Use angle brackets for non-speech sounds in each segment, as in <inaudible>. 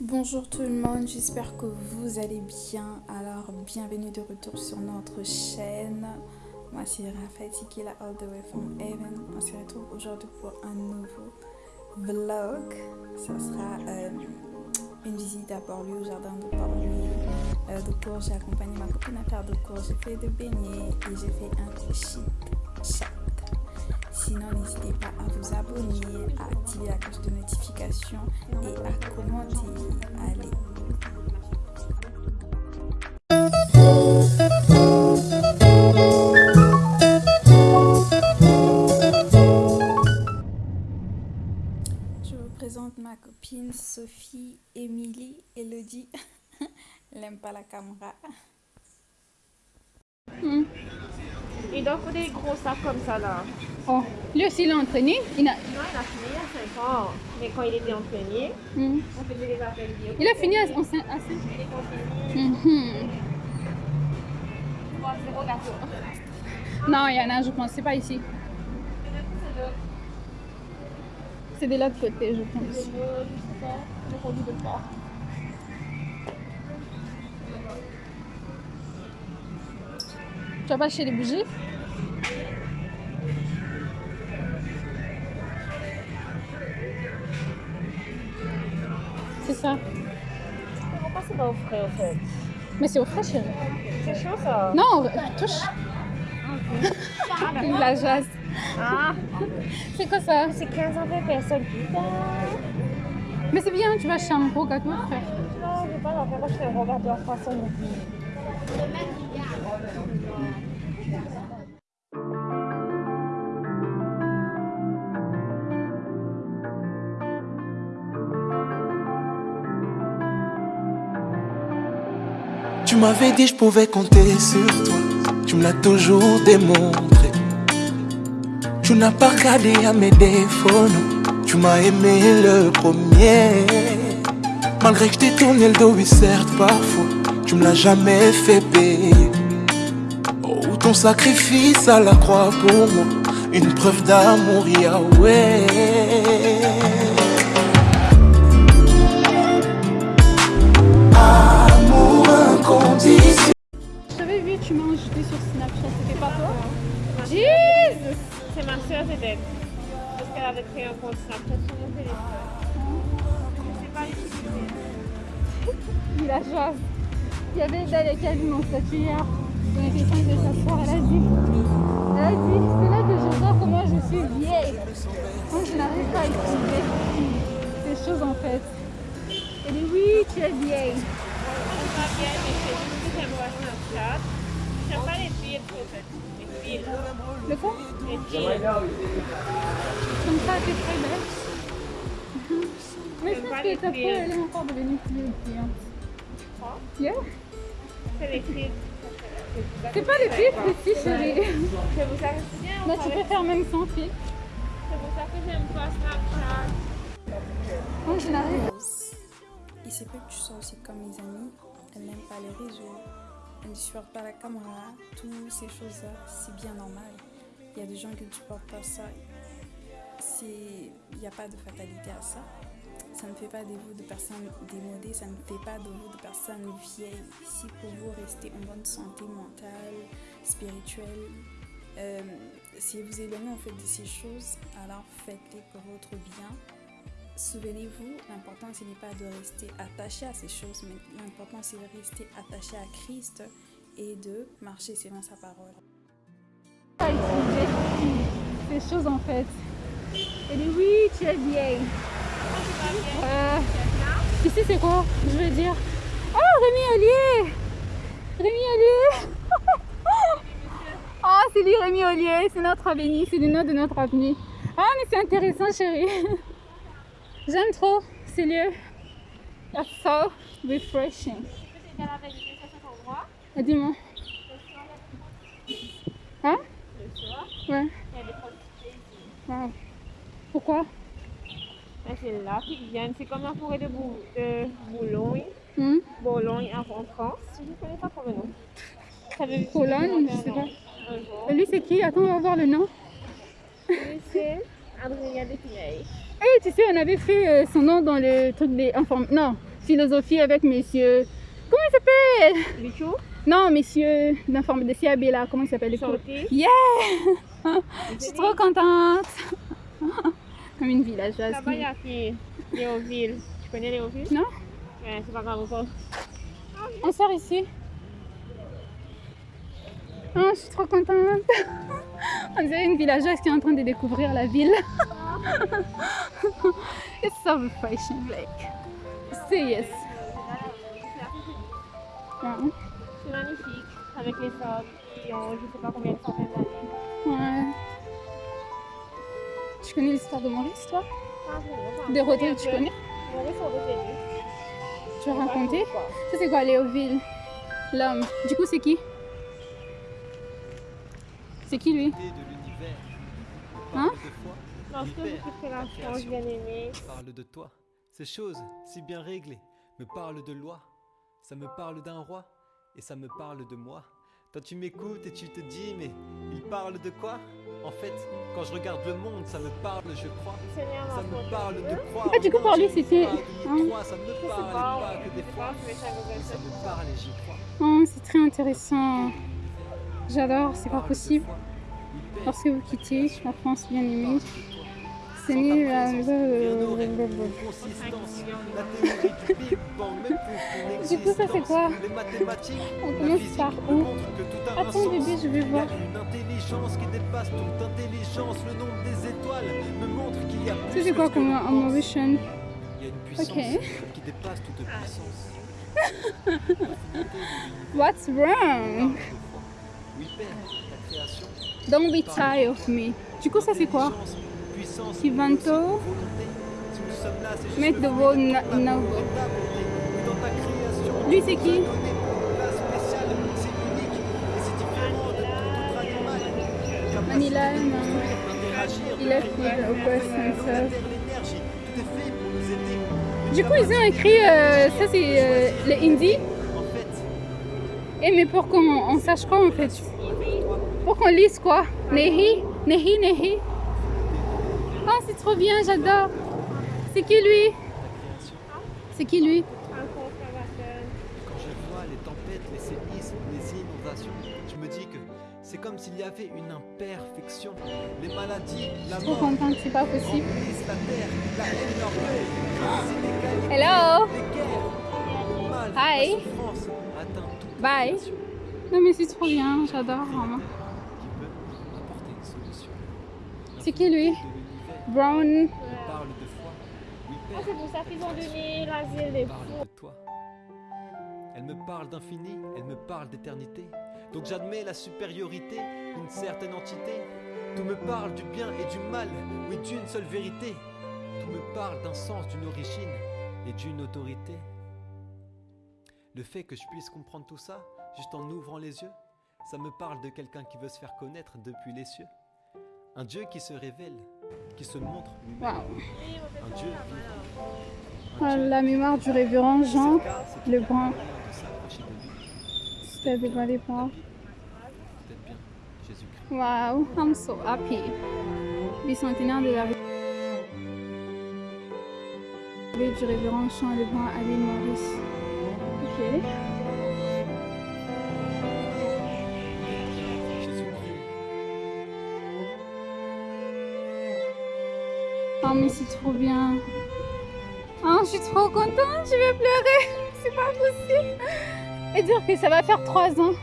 Bonjour tout le monde, j'espère que vous allez bien. Alors, bienvenue de retour sur notre chaîne. Moi, c'est Raphaël Tikila, all the way from Heaven. On se retrouve aujourd'hui pour un nouveau vlog. Ça sera euh, une visite à Port-Louis, au jardin de Port-Louis. Euh, de cours, j'ai accompagné ma copine à faire de cours. J'ai fait des beignets et j'ai fait un chip chat. Sinon, n'hésitez pas à vous abonner, à activer la cloche de notification et à commenter. Allez. Je vous présente ma copine Sophie, Émilie, Elodie. <laughs> Elle n'aime pas la caméra. Il doit faut des gros sacs comme ça là. Oh, lui aussi il est entraîné. Il a, Non, il a fini à 5 ans. Mais quand il était entraîné, Mhm. on faisait des appels il a fini à, en cin- à cinq- Il est. Trois, zéro gâteau. Non, il y en a, je pense. C'est pas ici. C'est de l'autre côté, je pense. Le produit de porc. Tu vas pas acheter les bougies C'est ça. Pourquoi c'est pas au frais au fait Mais c'est au frais, chérie. C'est chaud ça. Non, touche. Il <laughs> la jase. Ah, C'est quoi ça c'est 15 ans de personnes. Putain. Mais c'est bien, tu vas acheter un gros gâteau, frère. Non, je vais pas l'en faire. Moi, je fais un gâteau en façon non plus. Tu m'avais dit je pouvais compter sur toi. Tu me l'as toujours démontré. Tu n'as pas regardé à mes défauts, non. Tu m'as aimé le premier. Malgré que je t'ai tourné le dos, oui, certes, parfois. Tu me l'as jamais fait payer. Ton sacrifice à la croix pour moi. Une preuve d'amour, Yahweh. Amour inconditionnel. Je t'avais vu, tu m'as ajouté sur Snapchat, c'était pas toi? Jesus C'est ma soeur peut-être. Parce qu'elle avait créé un compte Snapchat sur mon téléphone. C'est pas utile. Il a joie. Il y avait Dalia qui a vu mon statut hier. Cinq de s'asseoir. Elle a dit, c'est là que je vois comment je suis vieille. Moi, je n'arrive pas à expliquer ces choses en fait. Elle dit, oui, tu es vieille. Mais c'est pas les en fait. Les quoi Les. Comme ça, très je est brillante. Quoi? Yeah. C'est. C'est pas les filles précis, chérie. C'est pour ça que c'est bien. Là, on tu peux faire même sans fil. C'est pour ça que j'aime pas Snapchat. Moi, je n'arrive Il se peut que tu sois aussi comme mes amis. Elle n'aime pas les réseaux. Elle ne supporte pas la caméra. Toutes ces choses-là, c'est bien normal. Il y a des gens qui ne supportent pas ça. C'est- Il n'y a pas de fatalité à ça. Ça ne fait pas de vous de personnes démodées, ça ne fait pas de vous de personnes vieilles. Si pour vous rester en bonne santé mentale, spirituelle, euh, si vous éloignez en fait de ces choses, alors faites-les pour votre bien. Souvenez-vous, l'important ce n'est pas de rester attaché à ces choses, mais l'important c'est de rester attaché à Christ et de marcher selon sa parole. ces choses en fait. Elle dit, oui, tu es vieille. Euh, ici, c'est quoi Je veux dire? Oh, Rémi Ollier Rémi Ollier <laughs> Oh, c'est lui, Rémi Ollier. C'est notre avenue. C'est le nom de notre avenue. Ah, mais c'est intéressant, chérie. <laughs> J'aime trop ces lieux. That's so refreshing. Ah, Dis-moi. Hein? Le soir, Ouais. il y a des prostituées ici. Wow. Pourquoi? C'est là qu'ils viennent. C'est comme la forêt de, Bou de Boulogne. Hmm? Boulogne en France. Je ne connais pas le nom. Boulogne, je sais pas. Et lui, c'est qui? Attends, on va voir le nom. Lui, c'est Adrien Despinay. Eh, tu sais, on avait fait euh, son nom dans le truc des inform... Non, philosophie avec messieurs. Comment il s'appelle? Bichou, Non, messieurs d'informe de CAB là, comment il s'appelle? Yeah <laughs> Je suis trop contente Comme une villageoise. Là-bas, il y a qui Léoville. Tu connais Léoville? Non Ouais, c'est pas grave encore. On sort ici. Oh, je suis trop contente. <laughs> On dirait une villageoise qui est en train de découvrir la ville. <laughs> It's so refreshing, like. Serious. Ouais. C'est magnifique. Avec les sortes qui ont je sais pas combien de centaines d'années. Ouais. Tu connais l'histoire de Maurice, toi Ah, c'est bon, De ça. Rodrigue, tu connais. Tu as raconté Ça, c'est quoi, Léoville L'homme. Du coup, c'est qui C'est qui, lui de l'univers. Hein Lorsque je quitterai la France, bien aimé, parle de toi. Ces choses, si bien réglées, me parlent de loi. Ça me parle d'un roi et ça me parle de moi. Toi tu m'écoutes et tu te dis mais il parle de quoi En fait, quand je regarde le monde, ça me parle, je crois. Ça me parle de croire. Ah, du coup, pour lui, je c'était- crois, hein. ça me Je parle pas, que des je fois. je ça me parle et j'y crois. Oh, c'est très intéressant. J'adore, c'est pas possible. Lorsque vous quittez la France bien aimée. C'est du coup, ça, c'est quoi Les mathématiques, On commence par où Attends, bébé, je vais voir. Ça, c'est quoi comme un pense. Mauritian Il y a une puissance Ok. qui dépasse toute puissance. <laughs> What's wrong? Don't be tired of me. Du coup, ça, c'est quoi? Juste Mettre le de vos et création, Lui, c'est qui? Une et Il a créer, fait de au faire, poste l'eau, comme ça. la terre, l'énergie, tout est fait pour nous aider. Une Du coup, ils ont écrit, euh, ça, c'est euh, le hindi. Fait, Eh, mais pour qu'on on sache quoi, en fait? Pour qu'on lise quoi? Nehi? Nehi, Nehi? Oh, c'est trop bien, j'adore. C'est qui, lui C'est qui, lui un conservateur. quand je vois les tempêtes, les séismes, les inondations, je me dis que c'est comme s'il y avait une imperfection. Les maladies, la Trop mort, contente, c'est pas possible. remplissent la terre, la haine, l'orgueil, les inégalités, Hello les guerres, Hi. Bye. Non, mais c'est trop bien, j'adore vraiment. C'est qui, lui Brown. on parle de foi, oui Ah, Père, c'est pour ça qu'ils ont donné l'asile des parle fous. de toi. Elle me parle d'infini, elle me parle d'éternité. Donc j'admets la supériorité d'une certaine entité. Tout me parle du bien et du mal, oui d'une seule vérité. Tout me parle d'un sens, d'une origine et d'une autorité. Le fait que je puisse comprendre tout ça, juste en ouvrant les yeux, ça me parle de quelqu'un qui veut se faire connaître depuis les cieux. Un Dieu qui se révèle, qui se montre. Un Dieu Dieu la mémoire du révérend Jean c'est le Brun. de s'approcher de lui. C'était. Peut-être bien Jésus-Christ. Wow, I'm so happy. Bicentenaire de la Rue du révérend Jean le Brun à l'île Maurice. Ok. Mais c'est trop bien. Oh, je suis trop contente, je vais pleurer. <laughs> C'est pas possible. Et dire que ça va faire trois ans.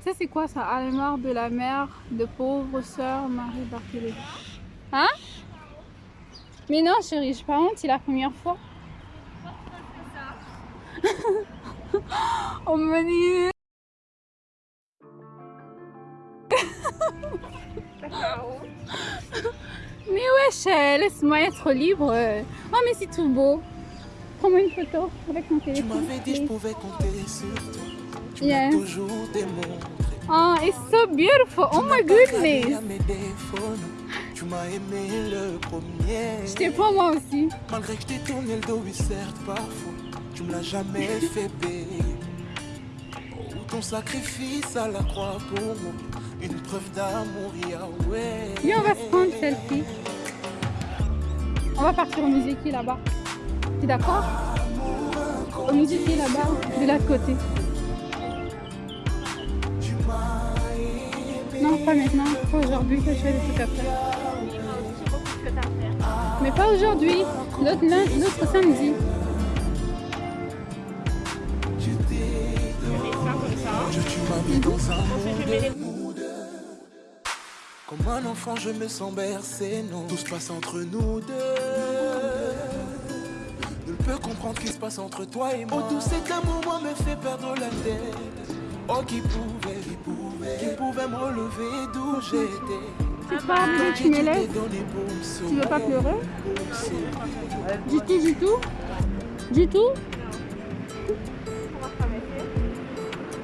Ça c'est quoi ça? Mort de la mère de pauvre sœur Marie Barthélémy. Hein? Mais non chérie, je pas honte, c'est la première fois. <laughs> oh mon dieu. Mais wesh, euh, laisse-moi être libre. euh. Oh mais c'est tout beau. Prends-moi une photo avec mon Tu téléphone. m'avais dit je please. pouvais compter sur toi. Tu Yes. m'as toujours démontré. Oh, it's so beautiful. Oh my goodness. Tu m'as aimé le premier. Je te prends moi aussi. Malgré que je t'ai tourné le dos, oui certes parfois, tu me l'as jamais <laughs> fait payer. Ton sacrifice à la croix pour moi, une preuve d'amour, Yahweh. Viens, on va se prendre selfie. On va partir au musée qui est là-bas. T'es d'accord nous dit qui est là-bas, de l'autre côté. Non, pas maintenant, pas aujourd'hui que je fais des trucs à faire. Mais pas aujourd'hui, l'autre samedi. Mis dans un monde. Comme un enfant, je me sens bercé, non. Tout se passe entre nous deux. Ne peux comprendre ce qui se passe entre toi et moi. Oh, tout cet amour, moi, me fait perdre la tête. Oh, qui pouvait, qui pouvait, qui pouvait me relever d'où j'étais. C'est pas tu me Tu veux pas pleurer. Du tout, du tout Du tout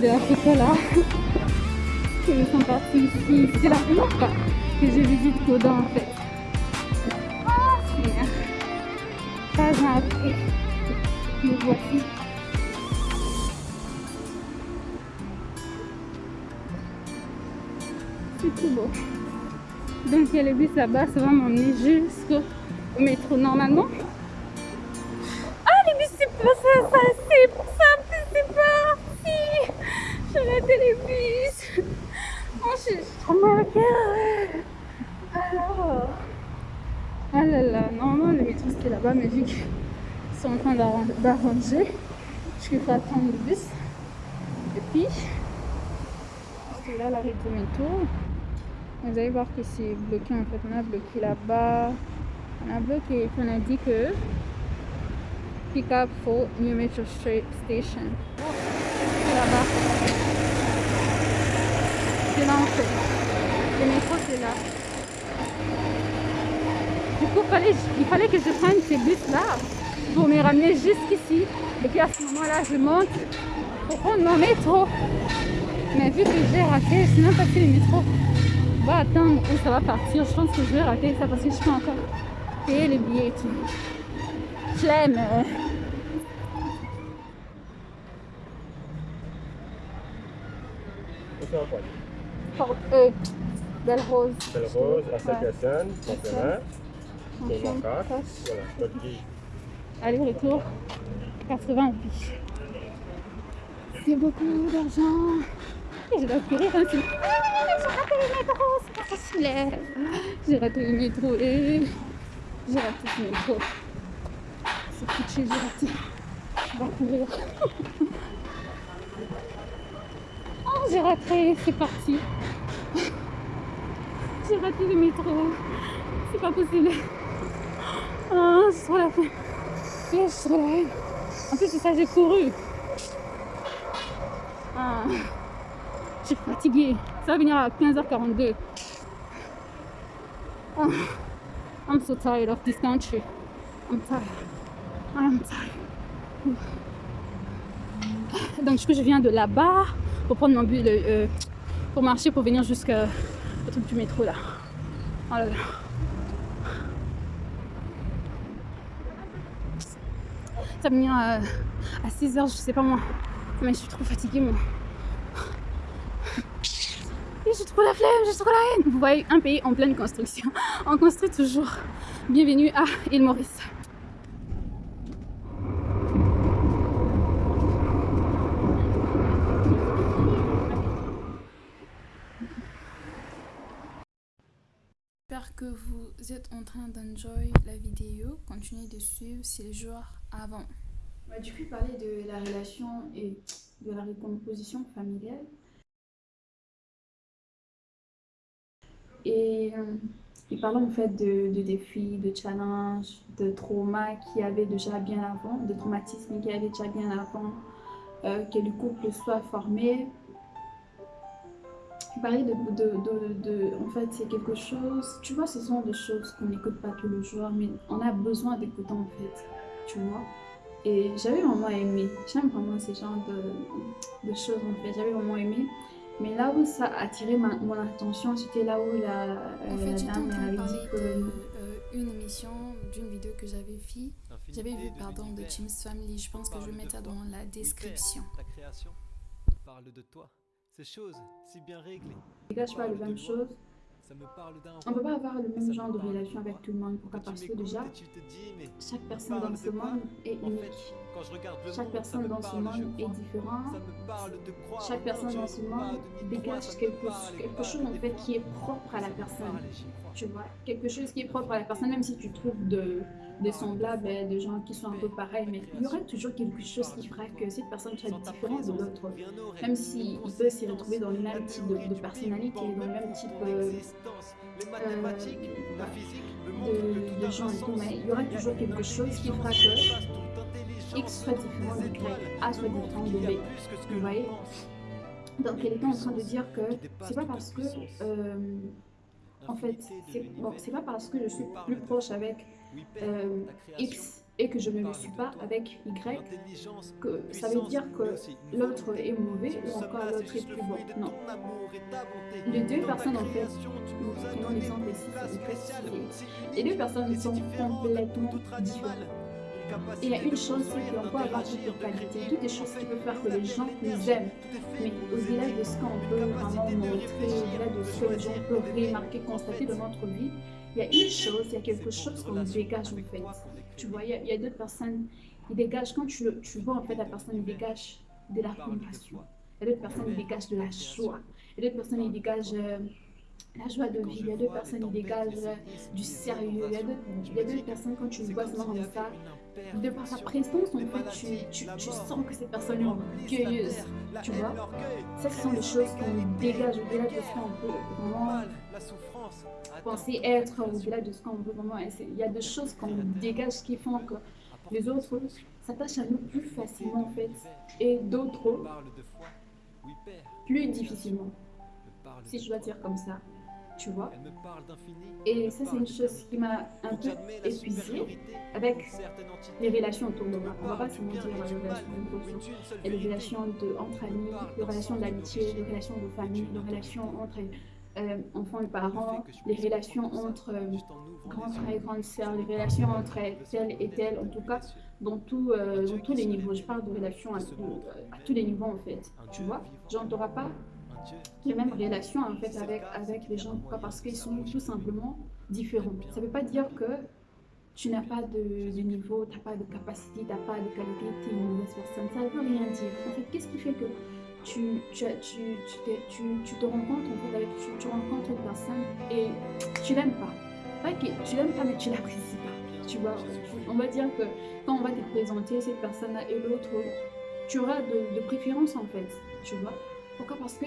de photo là. Ils sont partis ici. C'est la première fois que je visite Codan en fait. Ah, Seigneur. Pas un après. Me voici. C'est tout beau. Donc il y a le bus là-bas, ça va m'emmener jusqu'au métro normalement. Ah les bus c'est pas c'est ça, c'est parti. Bus. Oh, je suis trop Alors. Ah là là, normalement le métro c'était là-bas, mais vu qu'ils sont en train d'arran- d'arranger, je vais attendre le bus. Et puis, c'est là l'arrêt du métro. Vous allez voir que c'est bloqué en fait. On a bloqué là-bas. On a bloqué. On a dit que pick up for New Metro Station. Là-bas. C'est là en fait. Le métro c'est là. Du coup, fallait, il fallait que je prenne ces bus-là pour me ramener jusqu'ici. Et puis à ce moment-là, je monte pour prendre mon métro. Mais vu que j'ai raté, je n'ai même pas pris le métro. Va attendre où ça va partir. Je pense que je vais rater ça parce que je peux encore payer le billet et tout. Un euh, Belle Rose. Belle rose, à cette Ouais. personne, mon chemin, pour Ensuite, mon carte. cash. Voilà, guide. Aller-retour, 80 roupies. C'est beaucoup d'argent. Et je dois courir un peu. Ah, j'ai raté le métro, c'est pas facile. J'ai raté le métro et j'ai raté le métro. C'est foutu, j'ai raté. Je dois courir. <laughs> Oh, j'ai raté, c'est parti. J'ai raté le métro. C'est pas possible. Ah, je trop la flemme. Je suis. En plus, c'est ça, j'ai couru. Ah, je suis fatiguée. Ça va venir à 15h42. Ah, I'm so tired of this country. I'm tired. I'm tired. Donc, je viens de là-bas pour prendre mon le- euh, pour marcher, pour venir jusqu'au truc du métro là. Oh là là. Ça va venir euh, à 6h, je sais pas moi. Mais je suis trop fatiguée moi. J'ai trop la flemme, j'ai trop la haine. Vous voyez, un pays en pleine construction. <laughs> On construit toujours. Bienvenue à île Maurice. J'espère que vous êtes en train d'enjoy la vidéo. Continuez de suivre, c'est le jour avant. On va du coup parler de la relation et de la recomposition familiale. Et, euh, et parlons en fait de, défis, de challenges, de traumas qu'il y déjà bien avant, de traumatismes qu'il y avait déjà bien avant euh, que le couple soit formé. Parler de, de, de, de- En fait, c'est quelque chose. Tu vois, ce sont des choses qu'on n'écoute pas tous les jours, mais on a besoin d'écouter en fait. tu vois. Et j'avais vraiment aimé. J'aime vraiment ce genre de, de choses en fait. J'avais vraiment aimé. Mais là où ça a attiré ma- mon attention, c'était là où la, En fait, la dame avait dit que. de euh, une émission, d'une vidéo que j'avais vue. J'avais vu, de pardon, de. James Family. Je pense que je vais mettre ça dans la description. Ta création parle de toi. Ces choses si bien réglées. dégage pas Parle les de mêmes loi. choses. Ça me parle d'un On peut pas avoir le même me genre de relation avec tout le monde. Pourquoi Parce que déjà, chaque personne dans ce monde est unique. Chaque personne dans ce monde est crois. différent. Ça me parle de croire Chaque personne dans ce monde dégage quelque, quelque chose en fait qui est propre à la personne. Tu vois, quelque chose qui est propre à la personne, même si tu trouves de, des semblables, des gens qui sont un peu pareils, mais il y aura toujours quelque chose qui fera que cette personne soit différente de l'autre. Même s'il de peut s'y retrouver dans le même type de, de personnalité, dans le même type euh, montrent de, de gens et tout, mais il y aura toujours quelque chose qui fera que X soit différent de Y, A soit différent de B. Vous voyez? Donc elle était en train de dire que c'est pas parce que, euh, en fait, c'est bon, pas parce que je suis plus proche avec euh, X et que je ne le suis pas avec Y, que ça veut dire que l'autre est mauvais ou encore l'autre est plus bon. Non. Les deux personnes, en fait, nous prenons l'exemple ici, Les deux personnes sont complètement différentes. Il y a une chose, c'est qu'on peut avoir toutes les qualités, toutes les choses qui peuvent faire que les gens nous aiment. Mais au-delà de ce qu'on peut vraiment montrer, au-delà de ce que les gens peuvent remarquer, constater dans notre vie, il y a une chose, il y a quelque chose qu'on dégage en fait. Tu vois, il y a, d'autres personnes, ils dégagent, quand tu, tu vois en fait la personne, il dégage de la compassion. Il y a d'autres personnes, ils dégagent de la joie. Il y a d'autres personnes, ils dégagent euh, la joie de vivre. Il y a les personnes, ils tempêtes, dégagent euh, du sérieux. Il y a d'autres personnes, quand tu le vois seulement comme ça, de par sa présence, en fait, tu, tu, tu sens que cette personne est orgueilleuse. tu vois? Ça, ce sont les choses qu'on dégage au-delà de ce qu'on peut vraiment penser être, au-delà de ce qu'on veut vraiment. Il y a des choses qu'on dégage qui font que les autres s'attachent à nous plus facilement, en fait, et d'autres plus difficilement, si je dois dire comme ça. Tu vois. Et ça, c'est une chose qui m'a un peu épuisée avec les relations autour de moi. On va parles pas se mentir, et les relations de les relations de, entre amis, les relations d'amitié, les relations de famille, les relations entre euh, enfants et parents, les relations entre euh, grands frères et grandes sœurs, les relations entre tel et tel, en tout cas, dans, tout, euh, dans tous les niveaux. Je parle de relations à, tous les niveaux, en fait. Tu vois? Genre, t'auras pas les mêmes relations, en fait, avec, avec les gens, pas parce qu'ils sont tout simplement différents. Ça veut pas dire que tu n'as pas de, de niveau, tu n'as pas de capacité, tu n'as pas de qualité, tu es une mauvaise personne. Ça ne veut rien dire. En fait, qu'est-ce qui fait que tu, tu, tu, tu, te rencontres en fait, avec, tu rencontres une personne et tu l'aimes pas. Pas que tu l'aimes pas, mais tu l'apprécies pas. Tu vois, on va dire que quand on va te présenter cette personne-là et l'autre, tu auras de, de préférence en fait. Tu vois? Pourquoi? Parce que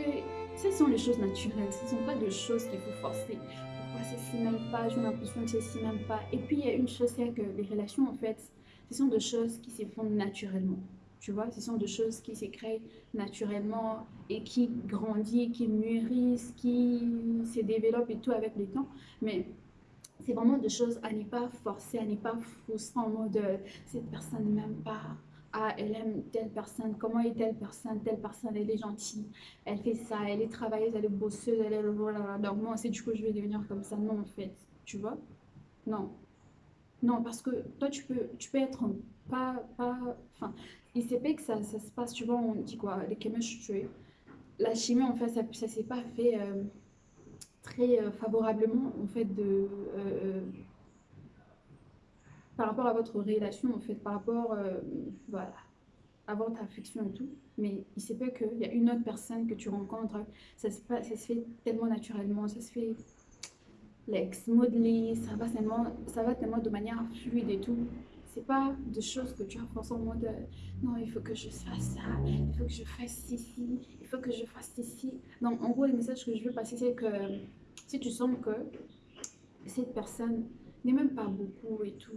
ce sont les choses naturelles, ce ne sont pas des choses qu'il faut forcer. Pourquoi ceci même pas? J'ai l'impression que ceci même pas. Et puis il y a une chose, c'est que les relations en fait, ce sont des choses qui se font naturellement. Tu vois, ce sont des choses qui se créent naturellement et qui grandissent, qui mûrissent, qui se développent et tout avec le temps. Mais c'est vraiment des choses à ne pas forcer, à ne pas frustrer en mode euh, cette personne n'aime pas. Ah, elle aime telle personne, comment est telle personne, telle personne, elle est gentille, elle fait ça, elle est travailleuse, elle est bosseuse, elle est donc moi c'est du coup je vais devenir comme ça. Non en fait, tu vois? Non. Non, parce que toi tu peux, tu peux être pas, pas, enfin, il s'est fait que ça, ça se passe, tu vois, on dit quoi, les chemistry, la chimie en fait, ça, ça s'est pas fait euh, très euh, favorablement en fait de, euh, par rapport à votre relation en fait, par rapport, euh, voilà, à votre affection et tout. Mais il s'est fait qu'il y a une autre personne que tu rencontres, ça se, ça se fait tellement naturellement, ça se fait like, smoothly, ça va tellement, ça va tellement de manière fluide et tout. C'est pas des choses que tu as en mode euh, non, il faut que je fasse ça, il faut que je fasse ceci, il faut que je fasse ceci. Donc, en gros, le message que je veux passer, c'est que si tu sens que cette personne n'est même pas beaucoup et tout,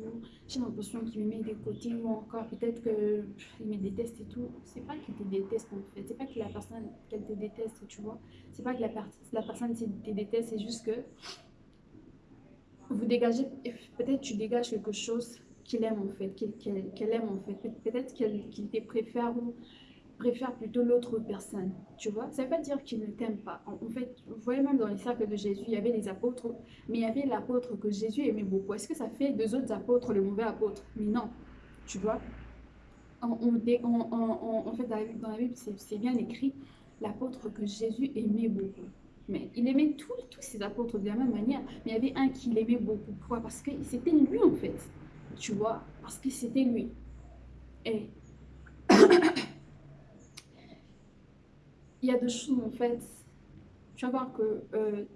j'ai l'impression qu'il me met des côtés ou encore peut-être qu'il me déteste et tout, c'est pas qu'il te déteste en fait, c'est pas que la personne qu'elle te déteste, tu vois, c'est pas que la, la personne te te déteste, c'est juste que vous dégagez, peut-être tu dégages quelque chose qu'il aime en fait, qu'elle- qu'elle aime en fait. Pe- Peut-être qu'il te préfère ou préfère plutôt l'autre personne, tu vois. Ça veut pas dire qu'il ne t'aime pas. En, fait, vous voyez même dans les cercles de Jésus, il y avait les apôtres, mais il y avait l'apôtre que Jésus aimait beaucoup. Est-ce que ça fait deux autres apôtres le mauvais apôtre? Mais non, tu vois. En fait, dans la, Bible, c'est bien écrit, l'apôtre que Jésus aimait beaucoup. Mais il aimait tous tous ses apôtres de la même manière, mais il y avait un qu'il aimait beaucoup. Pourquoi? Parce que c'était lui en fait, tu vois, parce que c'était lui. Et il y a deux choses en fait. Tu vas voir que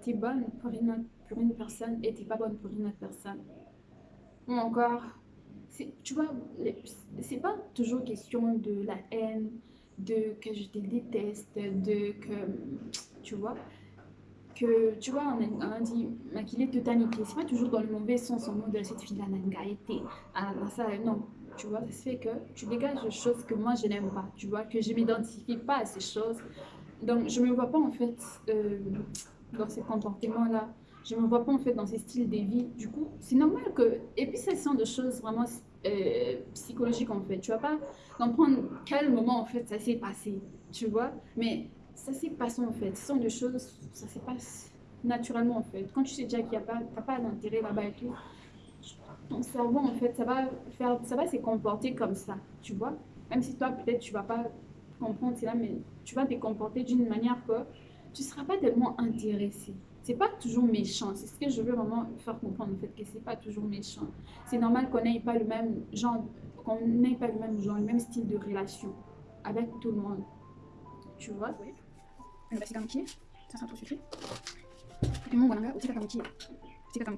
tu es bonne pour une, pour une personne et tu pas bonne pour une autre personne. Ou encore, tu vois, c'est pas toujours question de la haine, de que je te déteste, de que, tu vois, que, tu vois, on a, on a dit, qu'il est totalité. C'est pas toujours dans le mauvais sens en mode cette fille-là n'a été. Ah, non. Tu vois, ça fait que tu dégages des choses que moi je n'aime pas. Tu vois, que je m'identifie pas à ces choses. Donc, je me vois pas en fait euh, dans ces comportements-là. Je me vois pas en fait dans ces styles de vie. Du coup, c'est normal que. Et puis, ça sont des choses vraiment euh, psychologiques en fait. Tu vas pas comprendre quel moment en fait ça s'est passé. Tu vois, mais ça s'est passé en fait. Ce sont des choses, ça se passe naturellement en fait. Quand tu sais déjà qu'il n'y a pas, pas d'intérêt là-bas et tout, ton cerveau en fait, ça va ça va se comporter comme ça, tu vois. Même si toi peut-être tu vas pas comprendre c'est là, mais tu vas te comporter d'une manière que tu seras pas tellement intéressé. C'est pas toujours méchant. C'est ce que je veux vraiment faire comprendre en fait que c'est pas toujours méchant. C'est normal qu'on n'ait pas le même genre, qu'on n'ait pas le même genre, le même style de relation avec tout le monde. Tu vois? Unabasi kama kie, sasa tushike. Puis Mungu ananga utika kama kie. Utika kama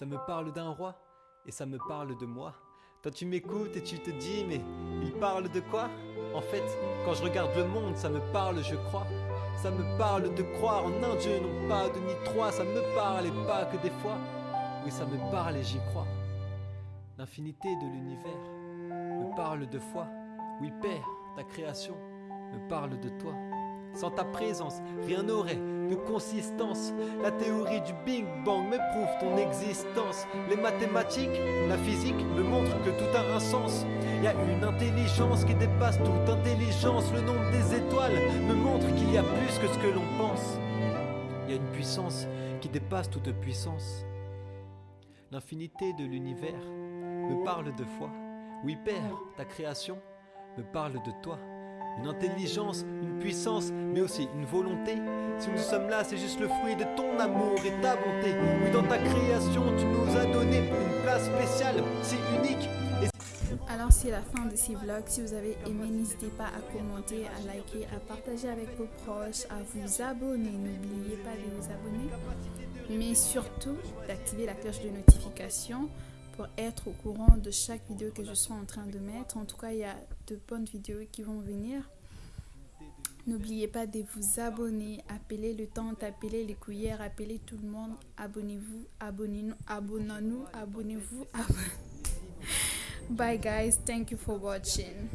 Ça me parle d'un roi et ça me parle de moi. Toi tu m'écoutes et tu te dis mais il parle de quoi? En fait, quand je regarde le monde, ça me parle, je crois. Ça me parle de croire en un Dieu, non pas de ni trois. Ça me parle et pas que des fois. Oui, ça me parle et j'y crois. L'infinité de l'univers me parle de foi. Oui, Père, ta création me parle de toi. Sans ta présence, rien n'aurait de consistance. La théorie du Big Bang me prouve ton existence. Les mathématiques, la physique me montrent que tout a un sens. Il y a une intelligence qui dépasse toute intelligence. Le nombre des étoiles me montre qu'il y a plus que ce que l'on pense. Il y a une puissance qui dépasse toute puissance. L'infinité de l'univers me parle de foi. Oui, Père, ta création me parle de toi. Une intelligence, une puissance, mais aussi une volonté. Si nous sommes là, c'est juste le fruit de ton amour et ta bonté. Oui, dans ta création, tu nous as donné une place spéciale, si unique. Alors c'est la fin de ces vlogs. Si vous avez aimé, n'hésitez pas à commenter, à liker, à partager avec vos proches, à vous abonner. N'oubliez pas de vous abonner. Mais surtout d'activer la cloche de notification pour être au courant de chaque vidéo que je serai en train de mettre. En tout cas, il y a de bonnes vidéos qui vont venir. N'oubliez pas de vous abonner, appelez le temps, appelez les cuillères, appelez tout le monde. Abonnez-vous, abonnez-nous, abonnons-nous, abonnez-vous. abonnez <laughs> Bye guys, thank you for watching.